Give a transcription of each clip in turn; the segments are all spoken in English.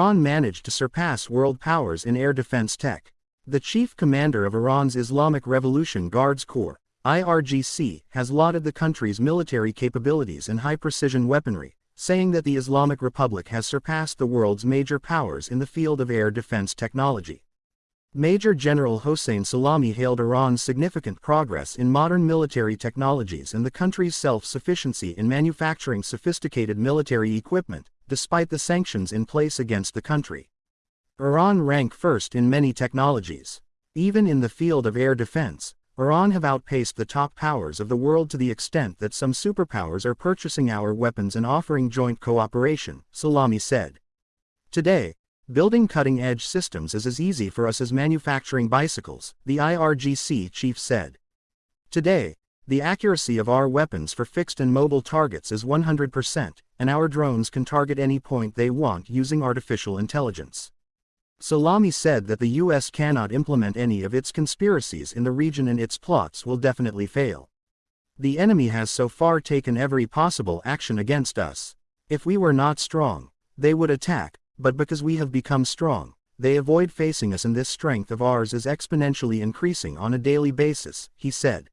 Iran managed to surpass world powers in air defense tech. The chief commander of Iran's Islamic Revolution Guards Corps, IRGC, has lauded the country's military capabilities and high-precision weaponry, saying that the Islamic Republic has surpassed the world's major powers in the field of air defense technology. Major General Hossein Salami hailed Iran's significant progress in modern military technologies and the country's self-sufficiency in manufacturing sophisticated military equipment, despite the sanctions in place against the country. Iran rank first in many technologies. Even in the field of air defense, Iran have outpaced the top powers of the world to the extent that some superpowers are purchasing our weapons and offering joint cooperation, Salami said. Today, Building cutting-edge systems is as easy for us as manufacturing bicycles, the IRGC chief said. Today, the accuracy of our weapons for fixed and mobile targets is 100%, and our drones can target any point they want using artificial intelligence. Salami said that the US cannot implement any of its conspiracies in the region and its plots will definitely fail. The enemy has so far taken every possible action against us. If we were not strong, they would attack, but because we have become strong, they avoid facing us and this strength of ours is exponentially increasing on a daily basis, he said.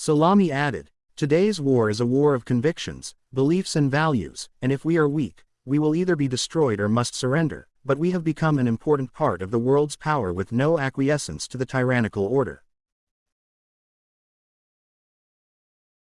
Salami added, Today's war is a war of convictions, beliefs and values, and if we are weak, we will either be destroyed or must surrender, but we have become an important part of the world's power with no acquiescence to the tyrannical order.